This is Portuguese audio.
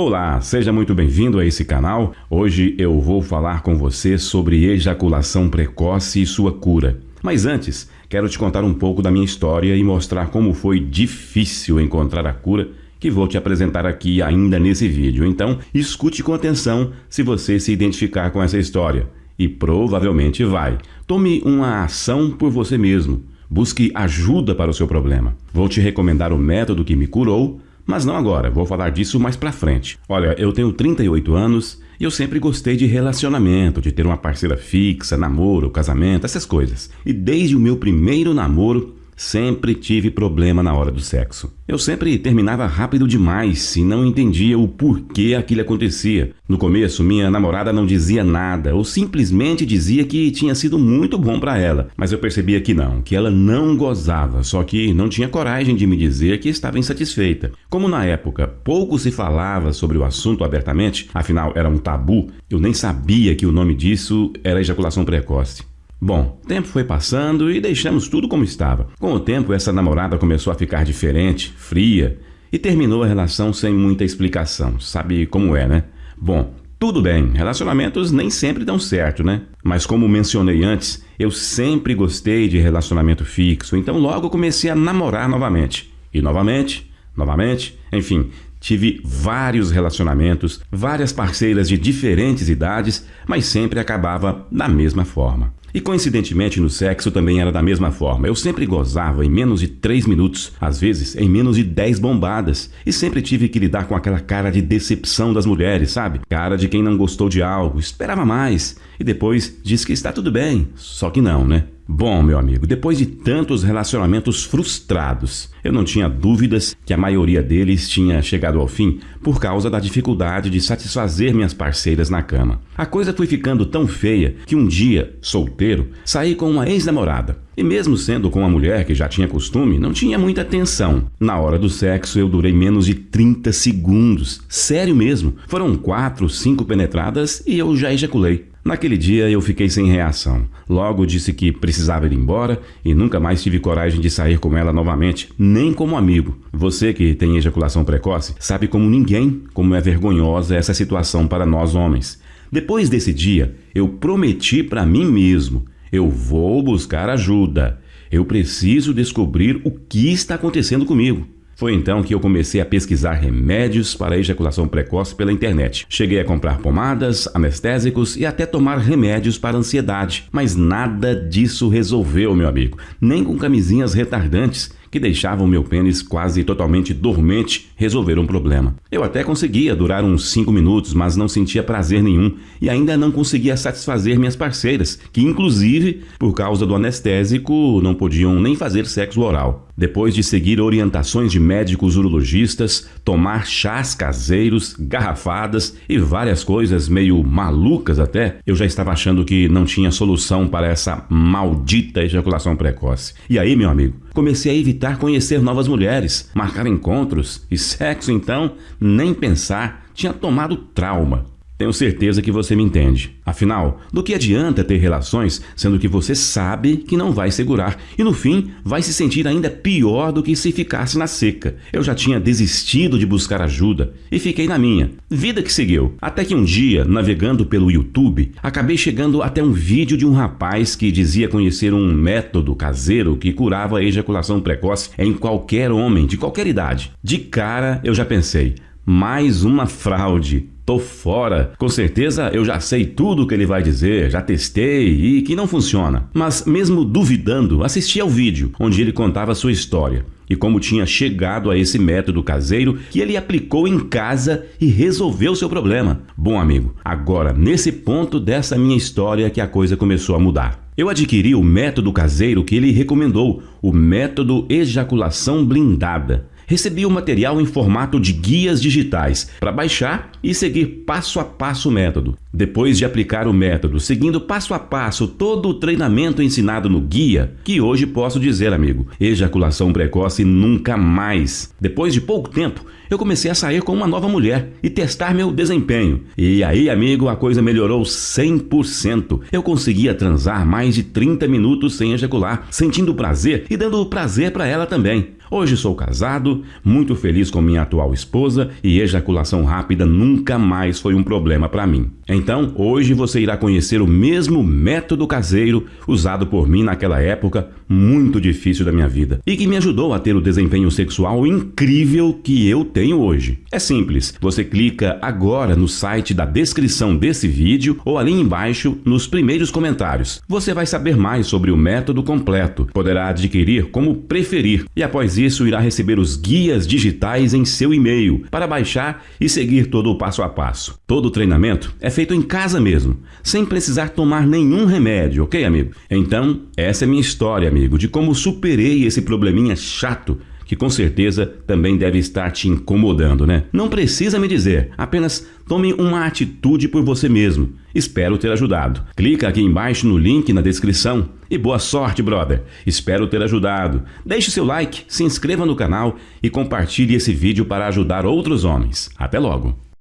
Olá, seja muito bem-vindo a esse canal. Hoje eu vou falar com você sobre ejaculação precoce e sua cura. Mas antes, quero te contar um pouco da minha história e mostrar como foi difícil encontrar a cura que vou te apresentar aqui ainda nesse vídeo. Então, escute com atenção se você se identificar com essa história. E provavelmente vai. Tome uma ação por você mesmo. Busque ajuda para o seu problema. Vou te recomendar o método que me curou mas não agora, vou falar disso mais pra frente. Olha, eu tenho 38 anos e eu sempre gostei de relacionamento, de ter uma parceira fixa, namoro, casamento, essas coisas. E desde o meu primeiro namoro, Sempre tive problema na hora do sexo. Eu sempre terminava rápido demais e não entendia o porquê aquilo acontecia. No começo, minha namorada não dizia nada ou simplesmente dizia que tinha sido muito bom para ela, mas eu percebia que não, que ela não gozava, só que não tinha coragem de me dizer que estava insatisfeita. Como na época pouco se falava sobre o assunto abertamente, afinal era um tabu, eu nem sabia que o nome disso era ejaculação precoce. Bom, tempo foi passando e deixamos tudo como estava. Com o tempo, essa namorada começou a ficar diferente, fria, e terminou a relação sem muita explicação. Sabe como é, né? Bom, tudo bem, relacionamentos nem sempre dão certo, né? Mas como mencionei antes, eu sempre gostei de relacionamento fixo, então logo comecei a namorar novamente. E novamente, novamente, enfim, tive vários relacionamentos, várias parceiras de diferentes idades, mas sempre acabava da mesma forma. E coincidentemente no sexo também era da mesma forma. Eu sempre gozava em menos de 3 minutos, às vezes em menos de 10 bombadas. E sempre tive que lidar com aquela cara de decepção das mulheres, sabe? Cara de quem não gostou de algo, esperava mais e depois diz que está tudo bem. Só que não, né? Bom, meu amigo, depois de tantos relacionamentos frustrados, eu não tinha dúvidas que a maioria deles tinha chegado ao fim por causa da dificuldade de satisfazer minhas parceiras na cama. A coisa foi ficando tão feia que um dia, solteiro, saí com uma ex-namorada. E mesmo sendo com uma mulher que já tinha costume, não tinha muita atenção. Na hora do sexo eu durei menos de 30 segundos. Sério mesmo. Foram quatro, cinco penetradas e eu já ejaculei. Naquele dia eu fiquei sem reação. Logo disse que precisava ir embora e nunca mais tive coragem de sair com ela novamente, nem como amigo. Você que tem ejaculação precoce sabe como ninguém como é vergonhosa essa situação para nós homens. Depois desse dia, eu prometi para mim mesmo: eu vou buscar ajuda. Eu preciso descobrir o que está acontecendo comigo. Foi então que eu comecei a pesquisar remédios para ejaculação precoce pela internet. Cheguei a comprar pomadas, anestésicos e até tomar remédios para ansiedade, mas nada disso resolveu, meu amigo. Nem com camisinhas retardantes que deixavam meu pênis quase totalmente dormente resolver um problema. Eu até conseguia durar uns 5 minutos, mas não sentia prazer nenhum e ainda não conseguia satisfazer minhas parceiras, que inclusive, por causa do anestésico, não podiam nem fazer sexo oral. Depois de seguir orientações de médicos urologistas, tomar chás caseiros, garrafadas e várias coisas meio malucas até, eu já estava achando que não tinha solução para essa maldita ejaculação precoce. E aí, meu amigo, comecei a evitar conhecer novas mulheres, marcar encontros e sexo então, nem pensar, tinha tomado trauma. Tenho certeza que você me entende. Afinal, do que adianta ter relações sendo que você sabe que não vai segurar e no fim vai se sentir ainda pior do que se ficasse na seca? Eu já tinha desistido de buscar ajuda e fiquei na minha. Vida que seguiu. Até que um dia, navegando pelo YouTube, acabei chegando até um vídeo de um rapaz que dizia conhecer um método caseiro que curava a ejaculação precoce em qualquer homem de qualquer idade. De cara eu já pensei, mais uma fraude. Tô fora. Com certeza eu já sei tudo o que ele vai dizer, já testei e que não funciona. Mas mesmo duvidando, assisti ao vídeo onde ele contava sua história e como tinha chegado a esse método caseiro que ele aplicou em casa e resolveu seu problema. Bom amigo, agora nesse ponto dessa minha história que a coisa começou a mudar. Eu adquiri o método caseiro que ele recomendou, o método ejaculação blindada recebi o material em formato de guias digitais para baixar e seguir passo a passo o método. Depois de aplicar o método, seguindo passo a passo todo o treinamento ensinado no guia, que hoje posso dizer, amigo, ejaculação precoce nunca mais. Depois de pouco tempo, eu comecei a sair com uma nova mulher e testar meu desempenho. E aí, amigo, a coisa melhorou 100%. Eu conseguia transar mais de 30 minutos sem ejacular, sentindo prazer e dando prazer para ela também. Hoje sou casado, muito feliz com minha atual esposa e ejaculação rápida nunca mais foi um problema para mim. Então, hoje você irá conhecer o mesmo método caseiro usado por mim naquela época muito difícil da minha vida e que me ajudou a ter o desempenho sexual incrível que eu tenho hoje. É simples, você clica agora no site da descrição desse vídeo ou ali embaixo nos primeiros comentários. Você vai saber mais sobre o método completo, poderá adquirir como preferir e após isso irá receber os guias digitais em seu e-mail para baixar e seguir todo o passo a passo. Todo o treinamento é feito em casa mesmo, sem precisar tomar nenhum remédio, ok, amigo? Então, essa é minha história, amigo, de como superei esse probleminha chato que com certeza também deve estar te incomodando, né? Não precisa me dizer, apenas tome uma atitude por você mesmo. Espero ter ajudado. Clica aqui embaixo no link na descrição e boa sorte, brother. Espero ter ajudado. Deixe seu like, se inscreva no canal e compartilhe esse vídeo para ajudar outros homens. Até logo!